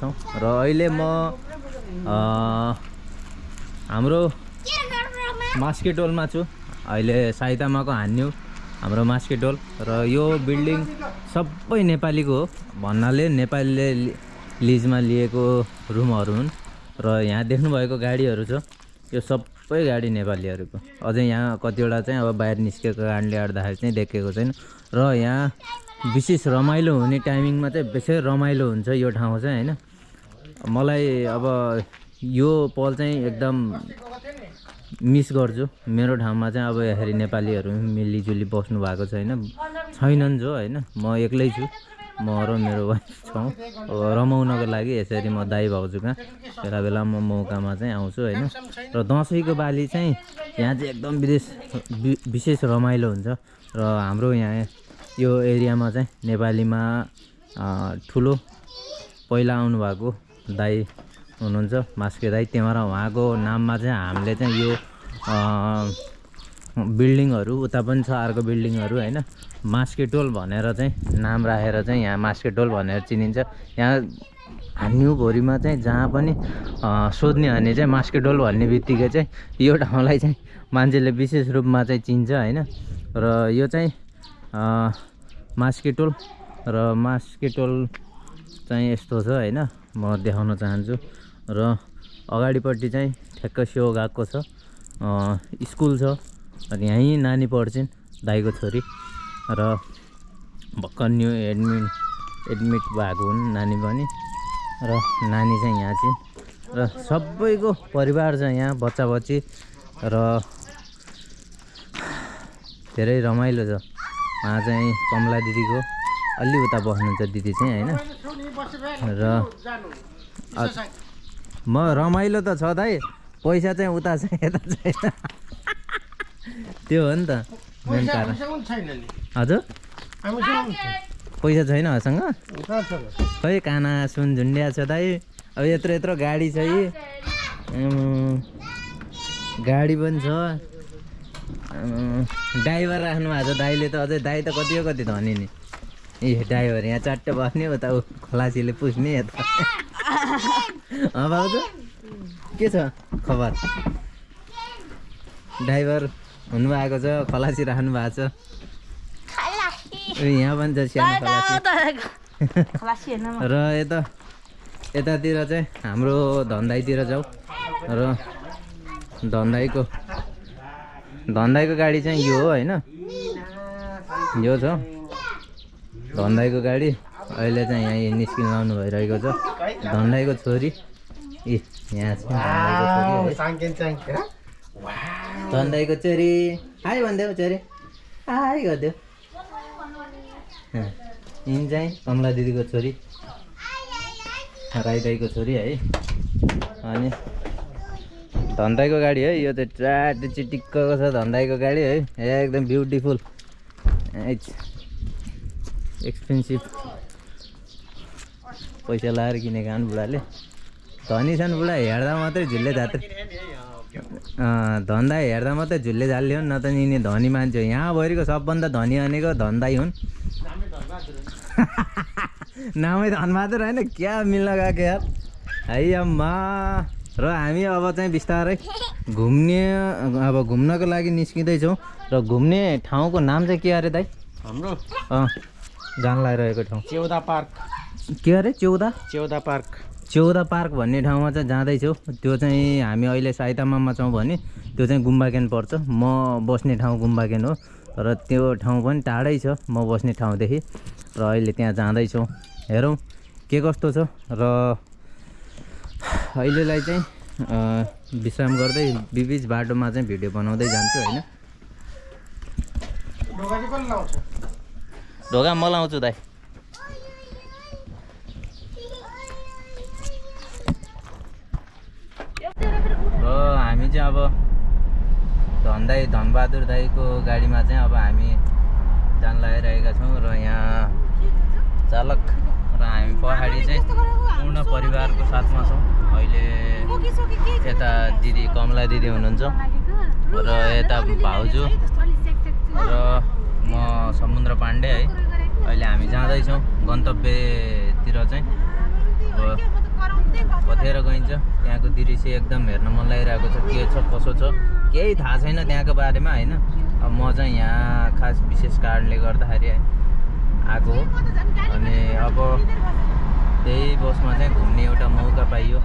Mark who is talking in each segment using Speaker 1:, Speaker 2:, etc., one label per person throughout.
Speaker 1: छौँ। र अहिले म हाम्रो मास्केटोलमा छु। अहिले साइतामाको हान्यु हाम्रो मास्केटोल। र यो बिल्डिङ सबै नेपालीको हो। भन्नाले नेपालीले लिजमा लिएको रुमहरू हुन्। र यहाँ देख्नुभएको गाडीहरू छ। यो सबै गाडी नेपालीहरूको। अझै यहाँ कतिवटा चाहिँ अब बाहिर निस्केको कारणले गर्दाखेरि चाहिँ देखेको छैन। र यहाँ विशेष रमाइलो हुने टाइमिङमा चाहिँ बेसी रमाइलो हुन्छ यो ठाउँ चाहिँ होइन? मलाई अब यो पल चाहिँ एकदम मिस गर्छु। मेरो ठाउँमा चाहिँ अब यसरी नेपालीहरू मिलिजुली बस्नु भएको छैन छैनन् जो होइन? म एक्लै छु। म र मेरो वाइफ छौँ। अब रमाउनको लागि यसरी म दाइ भाउजू बेला बेला म मौकामा चाहिँ आउँछु होइन? र दसैँको बाली चाहिँ यहाँ चाहिँ एकदम विदेश विशेष रमाइलो हुन्छ। र हाम्रो यहाँ यो एरियामा चाहिँ नेपालीमा ठुलो पहिला आउनुभएको दाई हुनुहुन्छ मास्के दाई। त्यहाँ उहाँको नाममा चाहिँ हामीले चाहिँ यो बिल्डिङहरू उता पनि छ अर्को बिल्डिङहरू होइन? मास्केटोल भनेर चाहिँ नाम राखेर चाहिँ यहाँ मास्केटोल भनेर चिनिन्छ। यहाँ हान्युभरिमा चाहिँ जहाँ पनि सोध्ने भने चाहिँ मास्केटोल भन्ने बित्तिकै चाहिँ यो ठाउँलाई चाहिँ मान्छेले विशेष रूपमा चाहिँ चिन्छ होइन? र यो चाहिँ मास्केटोल र मास्केटोल चाहिँ यस्तो छ होइन म देखाउन चाहन्छु। र अगाडिपट्टि चाहिँ ठ्याक्क सेउ गएको छ। स्कुल छ अनि यहीँ नानी पढ्छिन् दाइको छोरी। र भर्खर न्यु एडमिट एडमिट भएको हुन् नानी पनि। र नानी चाहिँ यहाँ चाहिँ र सबैको परिवार छ यहाँ बच्चा बच्ची र धेरै रमाइलो छ। उहाँ चाहिँ कमला दिदीको। अलि उता बस्नुहुन्छ दिदी चाहिँ होइन? र म रमाइलो त छ दाइ पैसा चाहिँ उता छ यता छैन त्यो हो नि त मेन कारण। हजुर? पैसा छैन हसँग खै काना सुन झुन्ड्या छ दाइ। अब यत्रो यत्रो गाडी छ यी। गाडी पनि छ। ड्राइभर राख्नु भएको छ। दाइले त अझै दाइ त कति हो कति धनी नि। ए ड्राइभर यहाँ चट्ट बस्ने उता ऊ खलासीले पुस्ने यता भाउजू के छ खबर? ड्राइभर हुनुभएको छ खलासी राख्नु भएको छ। ए, यहाँ पनि छ सानो खलासी। र यता यतातिर चाहिँ हाम्रो धन्दाइतिर जाउँ र धन्दाइको धन्दाइको गाडी चाहिँ यो हो होइन? यो छ। धन्दाइको गाडी। अहिले चाहिँ यहाँ निस्किन लाउनु भइरहेको छ। धन्दाइको छोरी। ए यहाँ छ। धन्दाइको छोरी हाई भनिदेऊ छोरी। हाई गरिदेऊ। यिनी चाहिँ कमला दिदीको छोरी। राई दाईको छोरी है। अनि धन्दाइको गाडी है यो चाहिँ ट्राट चिटिक्कको छ धन्दाइको गाडी है। एकदम ब्युटिफुल एक्सपेन्सिभ पैसा लगाएर किनेको आउनु बुढाले। धनी छन् बुढा हेर्दा मात्रै झुल्ले झात्रै धन्दा हेर्दा मात्रै झुल्ले झाल्ले हुन् न त यिनी धनी मान्छे हो यहाँभरिको सबभन्दा धनी भनेको धन्दै हुन्। नामै धनबहादुर होइन क्या मिल्न गएको यार। है अम्मा र हामी अब चाहिँ बिस्तारै घुम्ने अब घुम्नको लागि निस्किँदैछौँ र घुम्ने ठाउँको नाम चाहिँ के अरे दाइ?
Speaker 2: हाम्रो?
Speaker 1: अँ जान लगाइरहेको ठाउँ।
Speaker 2: Chiyoda park.
Speaker 1: के अरे चौधा
Speaker 2: चेउदा पार्क।
Speaker 1: चौधा पार्क भन्ने ठाउँमा चाहिँ जाँदैछौँ। त्यो चाहिँ हामी अहिले साइतामामा छौँ भने त्यो चाहिँ गुम्बाकेन पर्छ। म बस्ने ठाउँ गुम्बाकेन हो र त्यो ठाउँ पनि टाढै छ म बस्ने ठाउँदेखि र अहिले त्यहाँ जाँदैछौँ। हेरौँ के कस्तो छ र अहिलेलाई चाहिँ विश्राम गर्दै बिबिच बाटोमा चाहिँ भिडियो बनाउँदै जान्छु होइन?
Speaker 2: ढोका
Speaker 1: म लाउँछु दाइ। र हामी चाहिँ अब धनदाई धनबहादुर दाईको गाडीमा चाहिँ अब हामी जान लगाइरहेका छौँ र यहाँ चालक र हामी पहाडी चाहिँ पूर्ण परिवारको साथमा छौँ। अहिले यता दिदी कमला दिदी हुनुहुन्छ र यता भाउजू र म समुद्र पाण्डे है। अहिले हामी जाँदैछौँ गन्तव्यतिर चाहिँ। कथेर गइन्छ। त्यहाँको दृश्य एकदम हेर्न मन लागिरहेको छ। के छ कसो छ केही थाहा छैन त्यहाँको बारेमा होइन। अब म चाहिँ यहाँ खास विशेष कारणले गर्दाखेरि आएको हो अनि अब त्यही बसमा चाहिँ घुम्ने एउटा मौका पाइयो।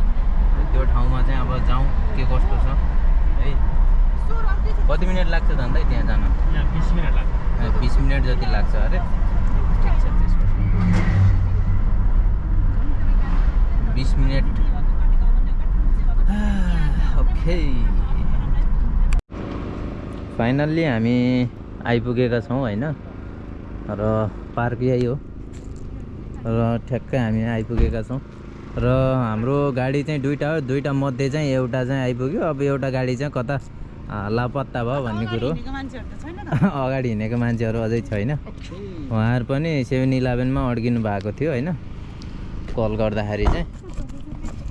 Speaker 1: त्यो ठाउँमा चाहिँ अब जाउँ के कस्तो छ है। कति मिनट लाग्छ अन्त त्यहाँ जान?
Speaker 2: बिस मिनट लाग्छ।
Speaker 1: बिस मिनट जति लाग्छ अरे। ठिक छ त्यसो बिस मिनट। ओके। फाइनल्ली हामी आइपुगेका छौँ होइन? र पार्क यही हो। र ठ्याक्कै हामी आइपुगेका छौँ। र हाम्रो गाडी चाहिँ दुइटा हो। दुइटा मध्ये चाहिँ एउटा चाहिँ आइपुग्यो। अब एउटा गाडी चाहिँ कता लापत्ता भयो भन्ने कुरो। अगाडि हिँडेको मान्छेहरू अझै छैन। उहाँहरू पनि सेभेन इलेभेनमा अड्किनु भएको थियो होइन? कल गर्दाखेरि चाहिँ।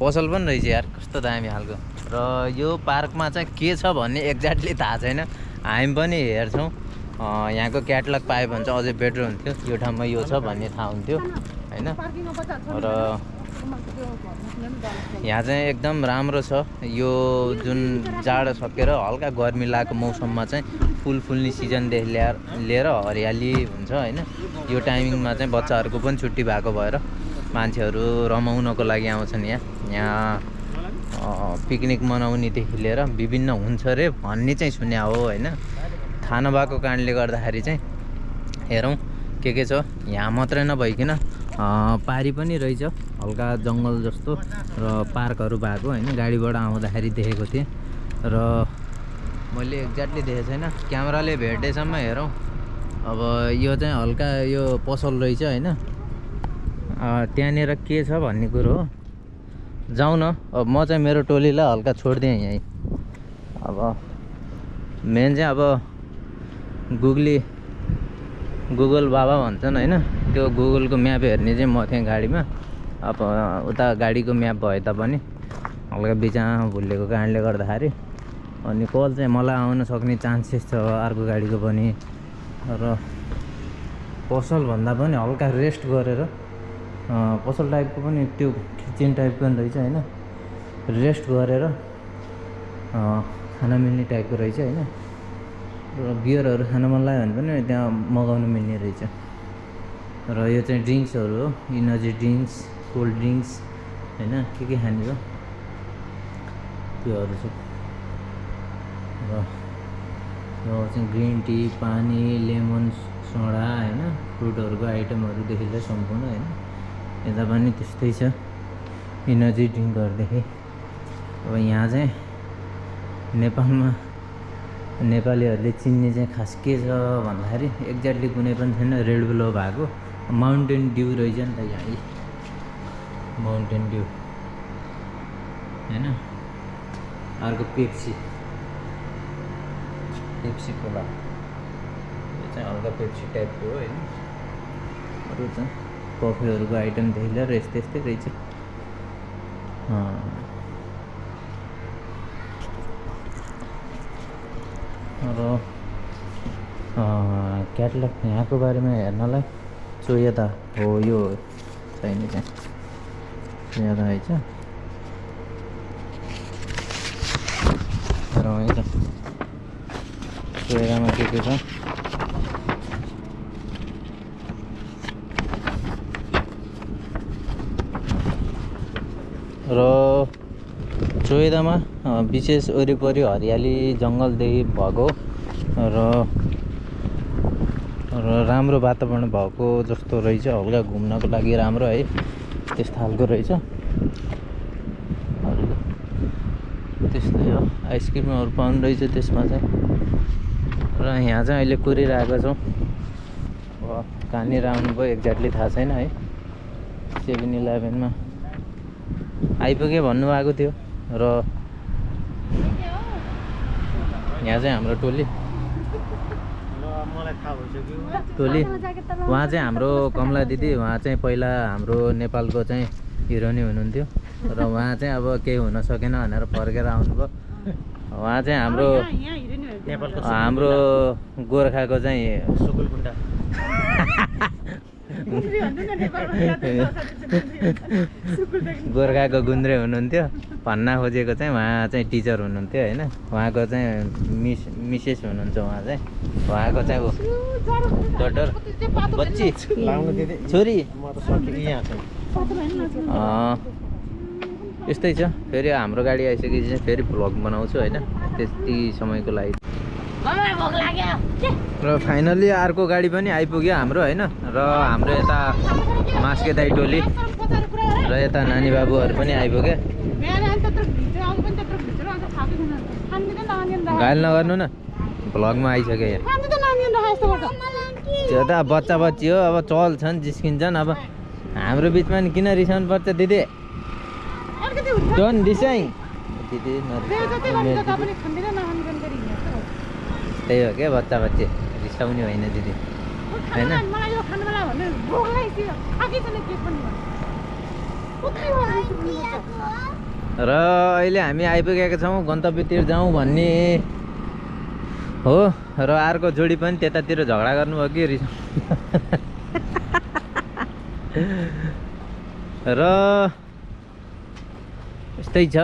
Speaker 1: पसल पनि रहेछ यार। कस्तो दामी खालको। र यो पार्कमा चाहिँ के छ भन्ने एक्ज्याक्टली थाहा छैन। हामी पनि हेर्छौँ। यहाँको क्याटलग पायो भने चाहिँ अझै बेटर हुन्थ्यो। यो ठाउँमा यो छ भन्ने थाहा हुन्थ्यो होइन? र यहाँ चाहिँ एकदम राम्रो छ। यो जुन जाडो सकेर हल्का गर्मी लागेको मौसममा चाहिँ फुल फुल्ने सिजनदेखि ल्याएर लिएर हरियाली हुन्छ होइन? यो टाइमिङमा चाहिँ बच्चाहरूको पनि छुट्टी भएको भएर मान्छेहरू रमाउनको लागि आउँछन् यहाँ। यहाँ पिकनिक मनाउनेदेखि लिएर विभिन्न हुन्छ अरे भन्ने चाहिँ सुन्या हो होइन? थाहा नभएको कारणले गर्दाखेरि चाहिँ हेरौँ के के छ? यहाँ मात्रै नभइकन पारी पनि रहेछ। हल्का जङ्गल जस्तो र पार्कहरू भएको होइन। गाडीबाट आउँदाखेरि देखेको थिएँ। र मैले एक्ज्याक्टली देखेको छैन। क्यामेराले भेट्दैसम्म हेरौँ। अब यो चाहिँ हल्का यो पसल रहेछ होइन। त्यहाँनिर के छ भन्ने कुरो हो? जाउँ न। अब म चाहिँ मेरो टोलीलाई हल्का छोडिदिएँ यहीँ। अब मेन चाहिँ अब गुगली गुगल बाबा भन्छन् होइन। त्यो गुगलको म्याप हेर्ने चाहिँ म थिएँ गाडीमा। अब उता गाडीको म्याप भए तापनि हल्का बिचमा भुलेको कारणले गर्दाखेरि अनि कल चाहिँ मलाई आउन सक्ने चान्सेस छ अर्को गाडीको पनि। र पसल भन्दा पनि हल्का रेस्ट गरेर पसल टाइपको पनि त्यो किचन टाइपको पनि रहेछ होइन। रेस्ट गरेर खाना मिल्ने टाइपको रहेछ होइन। र बियरहरू खान मन लाग्यो भने पनि त्यहाँ मगाउनु मिल्ने रहेछ। र यो चाहिँ ड्रिङ्क्सहरू हो इनर्जी ड्रिङ्क्स कोल्ड ड्रिङ्क्स होइन के के खाने हो? त्योहरू छ र चाहिँ ग्रिन टी पानी लेमन सोडा होइन फ्रुटहरूको आइटमहरूदेखि लिएर सम्पूर्ण होइन। यता पनि त्यस्तै छ इनर्जी ड्रिङ्कहरूदेखि। अब यहाँ चाहिँ नेपालमा नेपालीहरूले चिन्ने चाहिँ खास के छ भन्दाखेरि एक्ज्याक्टली कुनै पनि छैन रेड बुलो भएको माउन्टेन ड्यू रहेछ नि त यहाँ। Mountain Dew. होइन? अर्को पेप्सी। Pepsi Cola. यो चाहिँ हल्का पेप्सी टाइपको हो होइन? अरू चाहिँ कफीहरूको आइटमदेखि लिएर यस्तै यस्तै रहेछ। र क्याटलग यहाँको बारेमा हेर्नलाई। सो यता हो यो चाहिने चाहिँ यता रहेछ र यता। सोयरामा के के छ? र चोइदामा विशेष वरिपरि हरियाली जङ्गलदेखि भएको र र राम्रो वातावरण भएको जस्तो रहेछ। हल्का घुम्नको लागि राम्रो है त्यस्तो खालको रहेछ। त्यस्तै हो। आइसक्रिमहरू पाउनु रहेछ त्यसमा चाहिँ। र यहाँ चाहिँ अहिले कुरिरहेको छौँ। कहाँनिर आउनुभयो एक्ज्याक्टली थाहा छैन है। सेभेन इलेभेनमा। आइपुगेँ भन्नुभएको थियो। र यहाँ चाहिँ हाम्रो टोली।
Speaker 2: मलाई थाहा भइसक्यो
Speaker 1: टोली। उहाँ चाहिँ हाम्रो कमला दिदी उहाँ चाहिँ पहिला हाम्रो नेपालको चाहिँ हिरोनी हुनुहुन्थ्यो। र उहाँ चाहिँ अब केही हुन सकेन भनेर फर्केर आउनुभयो। उहाँ चाहिँ हाम्रो
Speaker 2: नेपालको
Speaker 1: हाम्रो गोर्खाको चाहिँ
Speaker 2: सुकुल
Speaker 1: गोर्खाको गुन्द्रे हुनुहुन्थ्यो। भन्न खोजेको चाहिँ उहाँ चाहिँ टिचर हुनुहुन्थ्यो होइन। उहाँको चाहिँ मिस मिसेस हुनुहुन्छ उहाँ चाहिँ। उहाँको चाहिँ डटर। बच्ची। छोरी। यस्तै छ। फेरि हाम्रो गाडी आइसकेपछि चाहिँ फेरि भ्लग बनाउँछु होइन। त्यति समयको लागि। र फाइनल्ली अर्को गाडी पनि आइपुग्यो हाम्रो होइन? र हाम्रो यता मास्के दाई टोली र यता नानी बाबुहरू पनि आइपुग्यो। घायल नगर्नु न। भ्लगमा आइसक्यो यहाँ। त्यो त बच्चा बच्ची हो अब चल्छन् जिस्किन्छन्। अब हाम्रो बिचमा नि किन रिसाउनु पर्छ दिदी? दिदी। त्यही हो क्या बच्चा बच्ची रिसाउने होइन दिदी। होइन? र अहिले हामी आइपुगेका छौँ गन्तव्यतिर जाउँ भन्ने। हो र अर्को जोडी पनि त्यतातिर झगडा गर्नुभयो कि? रिस र यस्तै छ।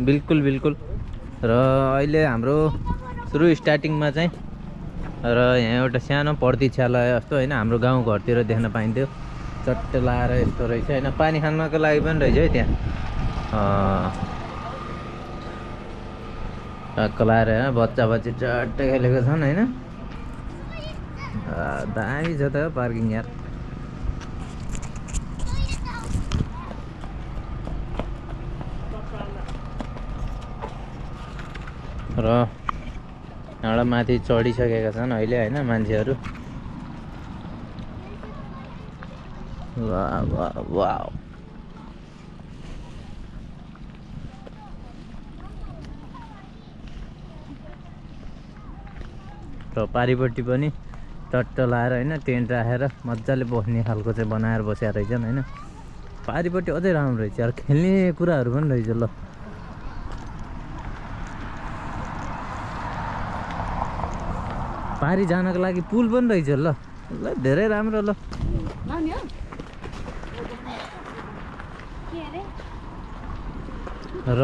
Speaker 1: बिल्कुल बिल्कुल। र अहिले हाम्रो सुरु स्टार्टिङमा चाहिँ र यहाँ एउटा सानो प्रतीक्षालय जस्तो होइन हाम्रो गाउँ घरतिर देख्न पाइन्थ्यो। चट्ट लाएर यस्तो रहेछ। होइन पानी खानको लागि पनि रहेछ है त्यहाँ। टक्क लाएर होइन बच्चा बच्ची चट्ट खेलेको छन् होइन। दामी छ त पार्किङ यार। र माथि चढिसकेका छन् अहिले होइन मान्छेहरू? र पारिपट्टि पनि टट्ट लाएर होइन टेन्ट राखेर मजाले बस्ने खालको चाहिँ बनाएर बसेका रहेछन् होइन। पारिपट्टि अझै राम्रो रहेछ यार खेल्ने कुराहरू पनि रहेछ ल। पारि जानको लागि पुल पनि रहेछ ल। ल धेरै राम्रो ल। र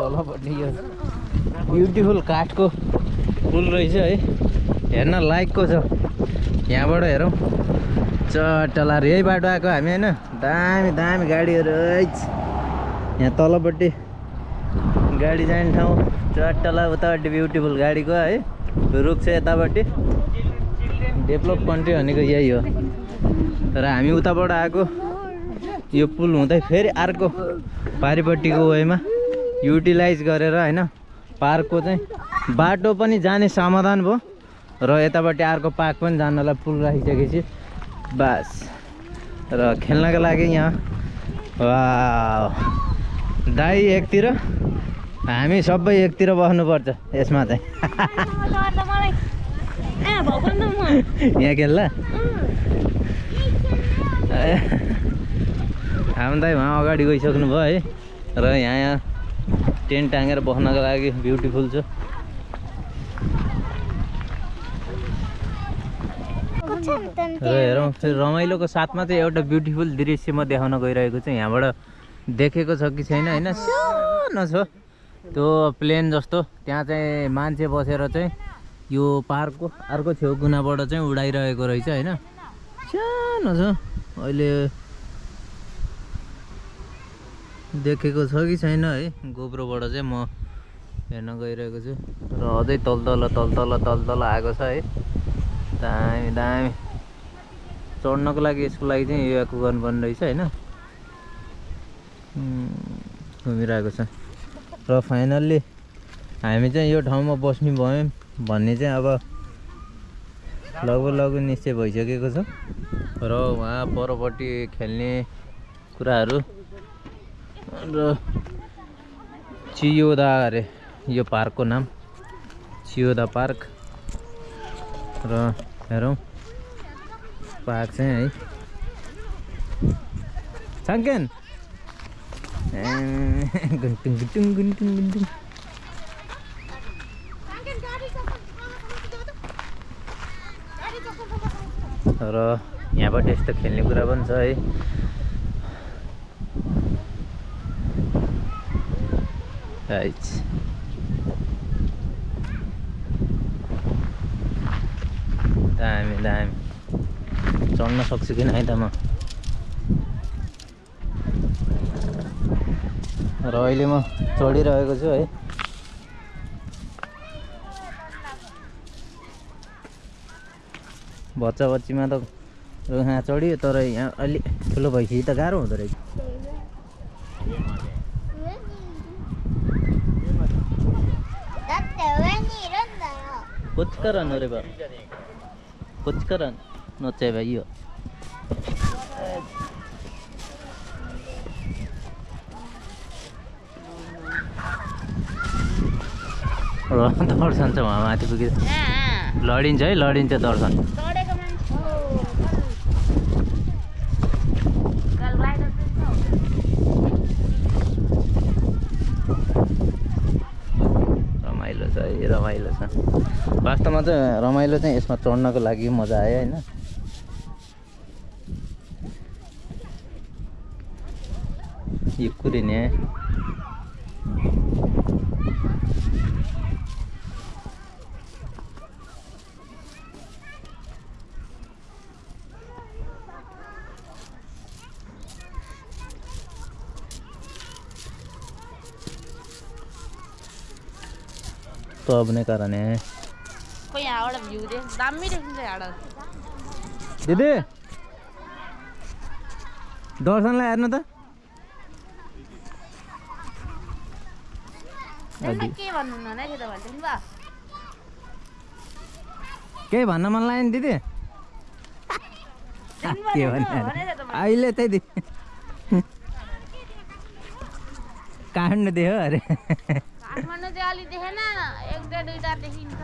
Speaker 1: तलपट्टि यो ब्युटिफुल काठको पुल रहेछ है। हेर्न लायकको छ। यहाँबाट हेरौँ। चट्टलार यही बाटो आएको हामी होइन? दामी दामी गाडीहरू। यहाँ तलपट्टि गाडी जाने ठाउँ चट्टला उतापट्टि ब्युटिफुल गाडीको है। रुख छ यतापट्टि। डेभलप कन्ट्री भनेको यही हो। तर हामी उताबाट आएको। यो पुल हुँदै फेरि अर्को पारिपट्टिको वेमा युटिलाइज गरेर होइन पार्कको चाहिँ बाटो पनि जाने समाधान भयो। र यतापट्टि अर्को पार्क पनि जानलाई पुल राखिसकेपछि बास। र खेल्नको लागि यहाँ वा दाई एकतिर। हामी सबै एकतिर बस्नुपर्छ यसमा चाहिँ। यहाँ खेल्ला? हाम्रो दाई उहाँ अगाडि गइसक्नु भयो है र यहाँ यहाँ टेन्ट टाँगेर बस्नको लागि ब्युटिफुल छ। र हेरौँ फेरि रमाइलोको साथमा चाहिँ एउटा ब्युटिफुल दृश्य म देखाउन गइरहेको छु। यहाँबाट देखेको छ कि छैन होइन? सानो छ। त्यो प्लेन जस्तो त्यहाँ चाहिँ मान्छे बसेर चाहिँ यो पार्कको अर्को छेउ कुनाबाट चाहिँ उडाइरहेको रहेछ होइन। सानो छ अहिले देखेको छ कि छैन है गोब्रोबाट चाहिँ म हेर्न गइरहेको छु। र अझै तल तल तल तल तल तल आएको छ है। दामी दामी। चढ्नको लागि यसको लागि चाहिँ यो गर्नुपर्ने रहेछ होइन। घुमिरहेको छ। र फाइनल्ली हामी चाहिँ यो ठाउँमा बस्ने भयौँ भन्ने चाहिँ अब लगभग लगभग निश्चय भइसकेको छ। र उहाँ परपट्टि खेल्ने कुराहरू र चियोदा अरे यो पार्कको नाम। Chiyoda park. र हेरौँ पार्क चाहिँ है। साङ्केन गुन्टुङ गुन्टुङ गुन्टुङ गुन्टुङ र यहाँबाट यस्तो खेल्ने कुरा पनि छ है। राइट दामी दामी। चढ्न सक्छु कि नै त म? र अहिले म चढिरहेको छु है। बच्चा बच्चीमा त यहाँ चढियो तर यहाँ अलि ठुलो भएपछि त गाह्रो हुँदो रहेछ। कुचकरण करन रे बा कुछ नचे भाइ यो। दर्शन चाहिँ उहाँ माथि पुगेर लडिन्छ है लडिन्छ दर्शन रमाइलो छ है रमाइलो छ। वास्तवमा चाहिँ रमाइलो चाहिँ यसमा चढ्नको लागि मजा आयो होइन। यो कुरिने तो अपने कारण है
Speaker 3: यहाँबाट भ्यू देख दामी देखिन्छ यहाँबाट
Speaker 1: दिदी दर्शनलाई हेर्नु त
Speaker 3: न है नि
Speaker 1: केही भन्न मन लाग्यो नि दिदी के भन्ने अहिले त्यही दि काट्नु दियो अरे
Speaker 3: काठमाडौँ चाहिँ अलि देखेन दुईवटा देखिन्छ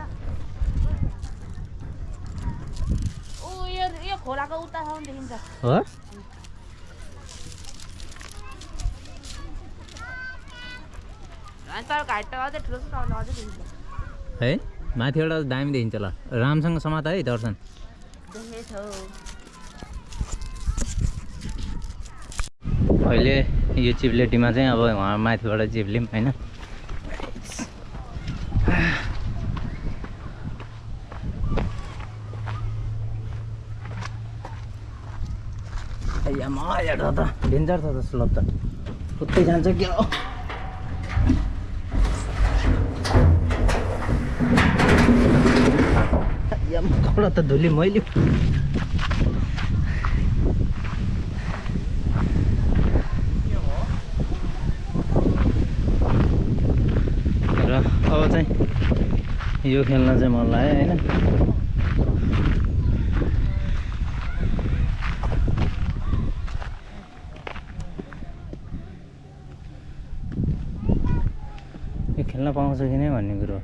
Speaker 3: ऊ यो यो खोलाको उतासम्म देखिन्छ
Speaker 1: हो
Speaker 3: त
Speaker 1: माथिबाट दामी देखिन्छ ल रामसँग समात है दर्शन अहिले यो चिप्लेटीमा चाहिँ अब उहाँ माथिबाट चिप्ल्यौँ होइन म हेर त डेन्जर छ त स्लोप त। उतै जान्छ क्या कपडा त धुली मैले। र अब चाहिँ यो खेल्न चाहिँ मन लाग्यो होइन? खेल्न पाउँछ कि नै भन्ने कुरो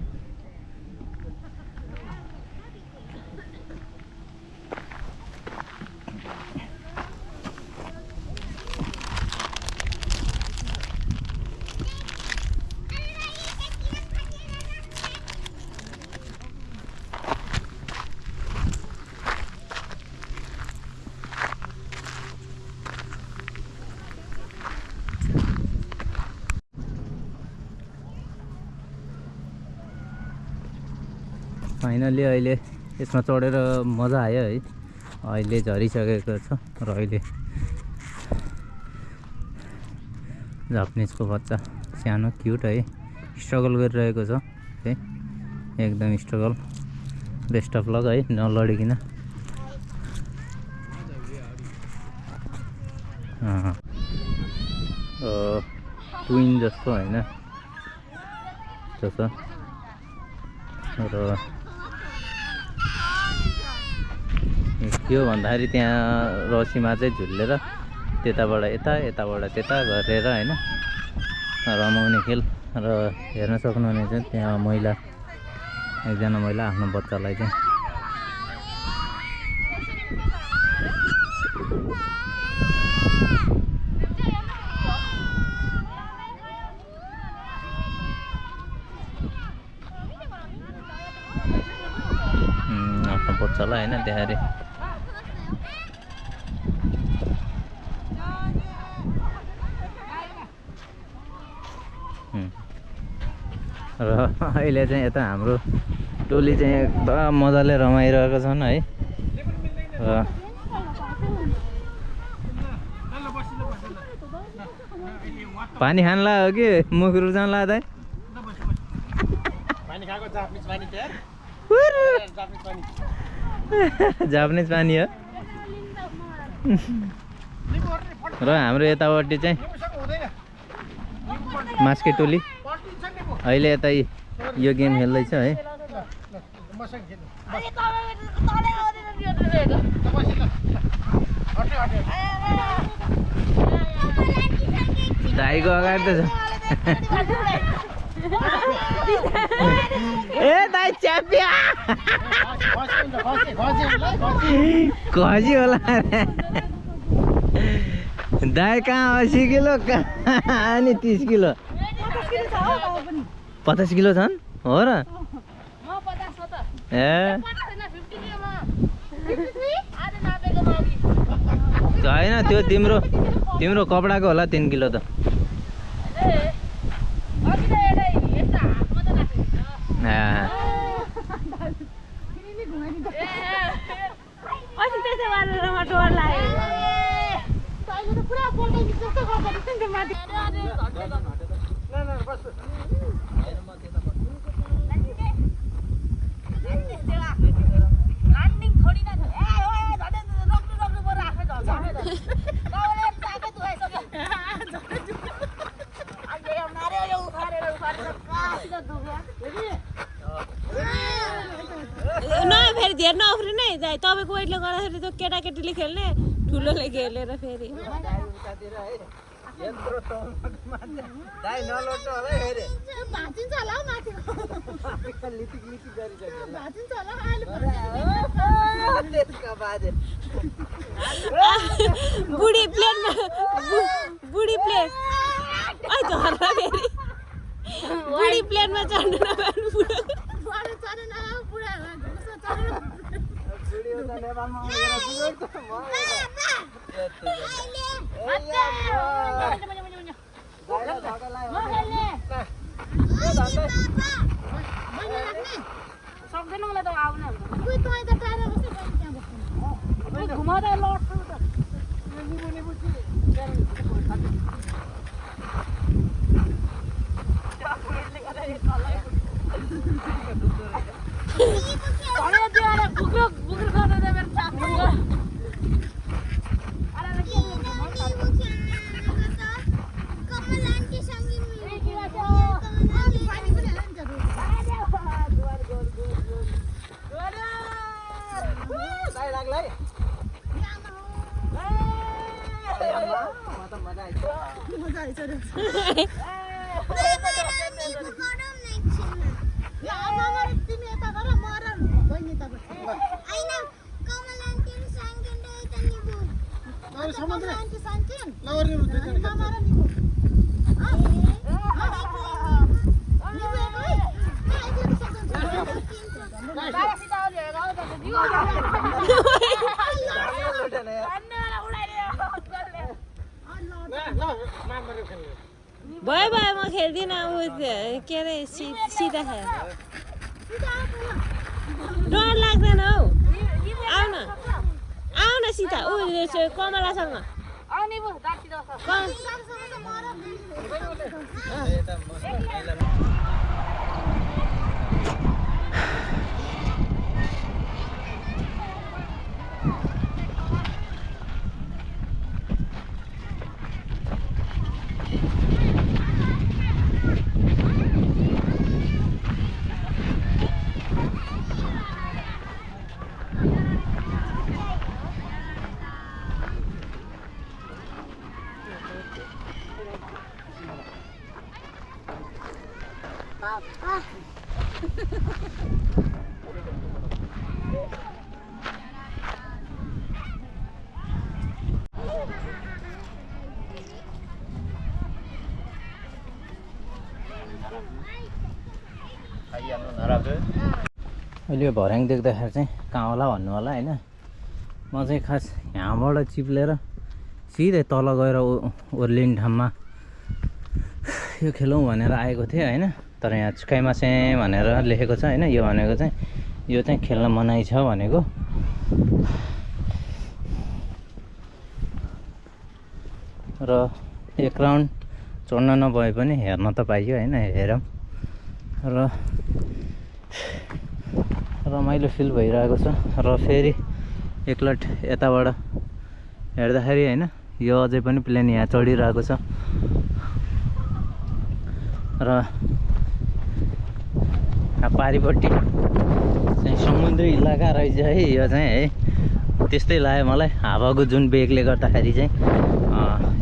Speaker 1: फाइनली अहिले यसमा चढेर मजा आयो है। अहिले झरिसकेको छ र अहिले जापानिजको बच्चा सानो क्युट है। स्ट्रगल गरिरहेको छ है। एकदम स्ट्रगल बेस्ट अफ लक है नलडिकन। ट्विन जस्तो होइन। जस्तो। र हो भन्दाखेरि त्यहाँ रसीमा चाहिँ झुल्लेर त्यताबाट यता यताबाट त्यता गरेर होइन रमाउने खेल। र हेर्न सक्नुहुनेछ त्यहाँ महिला एकजना महिला आफ्नो बच्चालाई चाहिँ उम्, आफ्नो बच्चालाई होइन त्यहाँ अरे र अहिले चाहिँ यता हाम्रो टोली चाहिँ एकदम मजाले रमाइरहेको छन् है। र पानी खान लाग्यो कि? मुख रुचाउन
Speaker 2: जापानिज पानी जापानिज पानी।
Speaker 1: हो। र हाम्रो यतापट्टि चाहिँ मास्के टोली। अहिले यता यी- गेम खेल्दैछ है। दाईको अगाडि त छ। ए दाई च्यापिया
Speaker 2: खसी होला।
Speaker 1: दाई कहाँ असी किलो कहाँ अनि तिस किलो? पचास किलो छन्? हो र। ए।
Speaker 3: होइन
Speaker 1: त्यो तिम्रो तिम्रो कपडाको होला तिन किलो त
Speaker 3: ए अघि त एउटा यस्तो हातमा त राखेको
Speaker 1: आ,
Speaker 3: अनि त्यसो गरेर म डर लाग्यो
Speaker 4: न फेरि धेर नउफ्रिने है दाइ तपाईँको वेटले गर्दाखेरि त खेल्ने ठुलोले खेलेर फेरि। बुढी प्लेनमा बु- बुढी फेरि। बुढी प्लेनमा चढ्नु
Speaker 3: सक्दैन मलाई त आउनु घुमाउँदा लड्छु त भने त्यो एउटा बुक्रो बुक्रो गर्दा त साथी
Speaker 4: भयो भयो म खेल्दिनँ ऊ के अरे सिधा खेल डर लाग्दैन हौ सीता ऊ कमलासँग
Speaker 3: आउने पो दार्ती दस
Speaker 4: कम
Speaker 1: अहिले यो भर्याङ देख्दाखेरि चाहिँ कहाँ होला भन्नु होला होइन? म चाहिँ खास यहाँबाट चिप्लेर सिधै तल गएर ओर्लिने ठाउँमा यो खेलौँ भनेर आएको थिएँ होइन। तर यहाँ छुकाइमासे भनेर लेखेको छ होइन। यो भनेको चाहिँ यो चाहिँ खेल्न मनाइ छ भनेको। र एक राउन्ड चढ्न नभए पनि हेर्न त पाइयो होइन हेरौँ। र रमाइलो फिल भइरहेको छ र फेरि एकलट यताबाट हेर्दाखेरि होइन यो अझै पनि प्लेन यहाँ चढिरहेको छ। र पारिपट्टि चाहिँ समुद्री इलाका रहेछ है यो चाहिँ है। त्यस्तै लाग्यो मलाई हावाको जुन बेगले गर्दाखेरि चाहिँ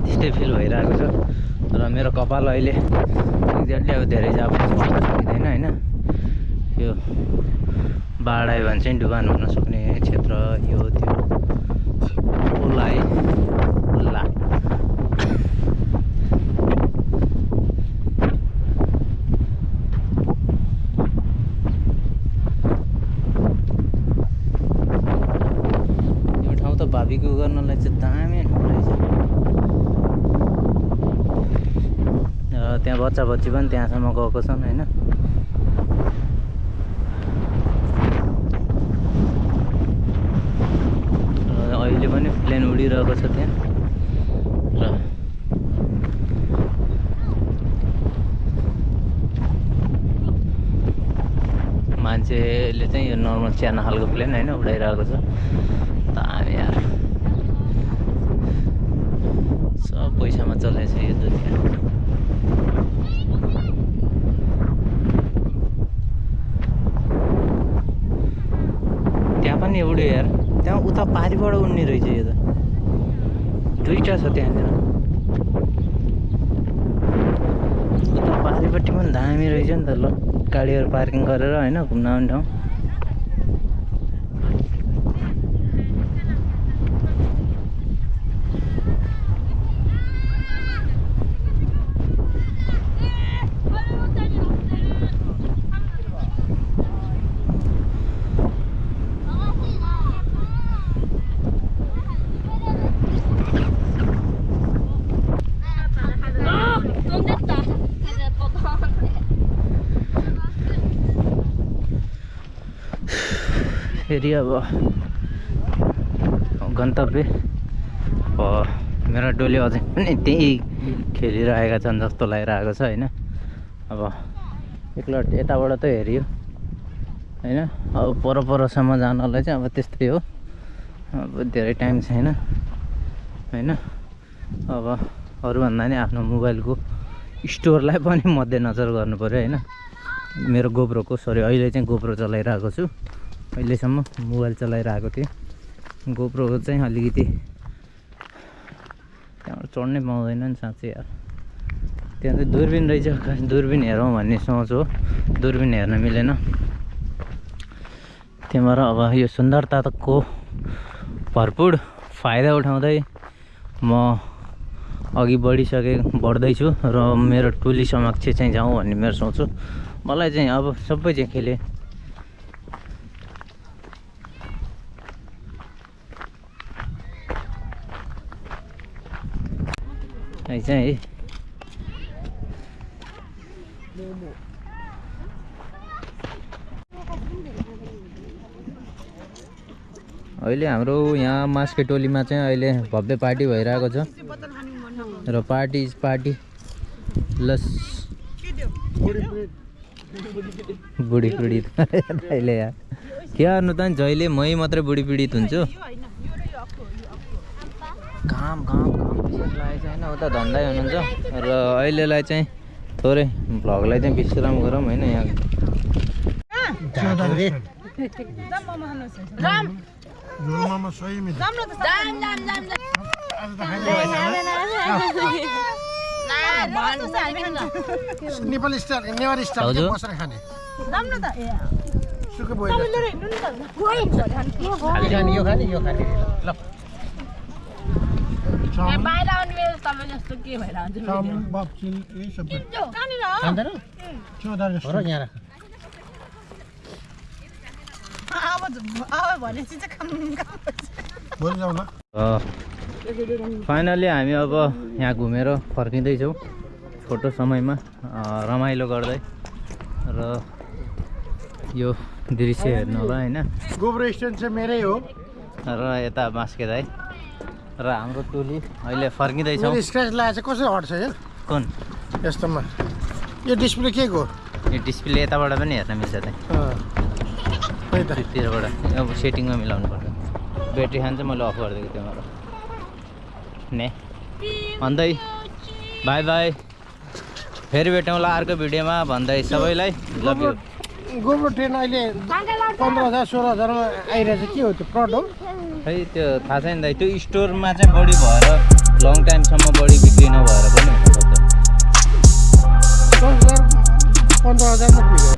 Speaker 1: त्यस्तै फिल भइरहेको छ। र मेरो कपाल अहिले एक्ज्याक्टली अब धेरै जाप भन्न सकिँदैन होइन। यो बाढ आयो भने चाहिँ डुबान हुन सक्ने क्षेत्र यो त्यो है उल्ला यो ठाउँ त भाबीको गर्नलाई चाहिँ दामी रहेछ। र त्यहाँ बच्चा बच्ची पनि त्यहाँसम्म गएको छन् होइन र अहिले पनि उडिरहेको छ त्यहाँ। र मान्छेले चाहिँ यो नर्मल सानो खालको प्लेन होइन उडाइरहेको छ। दामी यार सब पैसामा चलेछ यो दुनियाँ त्यहाँ पनि उड्यो यार त्यहाँ उता पारिबाट उड्ने रहेछ यो त दुइटा छ त्यहाँनिर। उता पारिपट्टि पनि दामी रहेछ नि त ल गाडीहरू पार्किङ गरेर होइन घुम्न आउने ठाउँ। फेरि अब गन्तव्य अब मेरो डोली अझै पनि त्यही खेलिरहेका छन् जस्तो लागिरहेको छ होइन? अब एकलट यताबाट त हेऱ्यो होइन? अब पर परसम्म जानलाई चाहिँ अब त्यस्तै हो। अब धेरै टाइम छैन होइन? अब अरूभन्दा नि आफ्नो मोबाइलको स्टोरलाई पनि मध्यनजर पऱ्यो होइन? मेरो गोप्रोको सरी अहिले चाहिँ गोप्रो चलाइरहेको छु। अहिलेसम्म मोबाइल चलाइरहेको थिएँ। गोप्रोको चाहिँ अलिकति त्यहाँबाट चढ्नै पाउँदैन नि साँच्चै यार। त्यहाँ चाहिँ दुर्बिन रहेछ खास दुर्बिन हेरौँ भन्ने सोच हो। दुर्बिन हेर्न मिलेन। त्यहाँबाट अब यो सुन्दरताको भरपुर फाइदा उठाउँदै म अघि बढिसके बढ्दैछु र मेरो टोली समक्ष चाहिँ जाउँ भन्ने मेरो सोच हो। मलाई चाहिँ अब सबै चाहिँ है चाहिँ है। अहिले हाम्रो यहाँ मास्के टोलीमा चाहिँ अहिले भव्य पार्टी भइरहेको छ। र पार्टी इज पार्टी। प्लस बुढी पीडित। अहिले यार के गर्नु त? जहिले मै मात्रै बुढी पीडित हुन्छु। घाम विशेष लागेको छ होइन उता धन्दै हुनुहुन्छ। र अहिलेलाई चाहिँ थोरै भ्लगलाई चाहिँ विश्राम गरौँ होइन यहाँ।
Speaker 2: नेपाली स्टाइल नेवारी स्टाइल
Speaker 1: भाउजू?
Speaker 2: बसेर खाने? सुके बोइल। खाने यो खाने यो खाने। ल। चाउमिन
Speaker 3: बाहिर आउने बेला तपाईँ जस्तो के भएर हुन्छ
Speaker 2: चाउमिन बप्सिल यही सबै खाँदैन चौधार जस्तो हो र यहाँ राख। भोलि जाउँ ल
Speaker 1: फाइनली हामी अब यहाँ घुमेर फर्किँदैछौँ छोटो समयमा रमाइलो गर्दै। र यो दृश्य हेर्नु होला होइन?
Speaker 2: गोब्रो स्ट्यान्ड चाहिँ मेरै हो।
Speaker 1: र यता बास्के दाई र हाम्रो टोली अहिले फर्किँदैछौँ।
Speaker 2: स्क्र्याच लगाएको चाहिँ कसरी हट्छ यो
Speaker 1: कुन?
Speaker 2: यस्तोमा। यो डिस्प्ले के को?
Speaker 1: यो डिस्प्ले यताबाट पनि हेर्न मिल्छ त
Speaker 2: अँ। त्यही त।
Speaker 1: त्योतिरबाट अब सेटिङमा मिलाउनु पर्छ। ब्याट्री खान चाहिँ मैले अफ गरिदिएको थिएँ मेरो ने? भन्दै बाई बाई फेरि भेटौँला अर्को भिडियोमा। भन्दै सबैलाई लभ यु
Speaker 2: गोब्रो ट्रेन अहिले पन्ध्र हजार सोह्र हजारमा आइरहेछ। के हो त्यो प्रड हो
Speaker 1: खै त्यो थाहा छैन दाइ त्यो स्टोरमा चाहिँ बढी भएर लङ टाइमसम्म बढी बिक्री नभएर पनि हुनसक्छ
Speaker 2: दस हजार पन्ध्र हजारमा